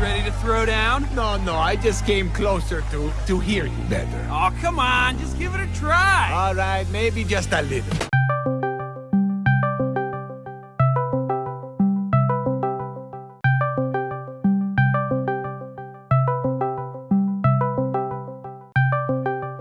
ready to throw down? No, no, I just came closer to, to hear you better. Oh, come on, just give it a try. All right, maybe just a little.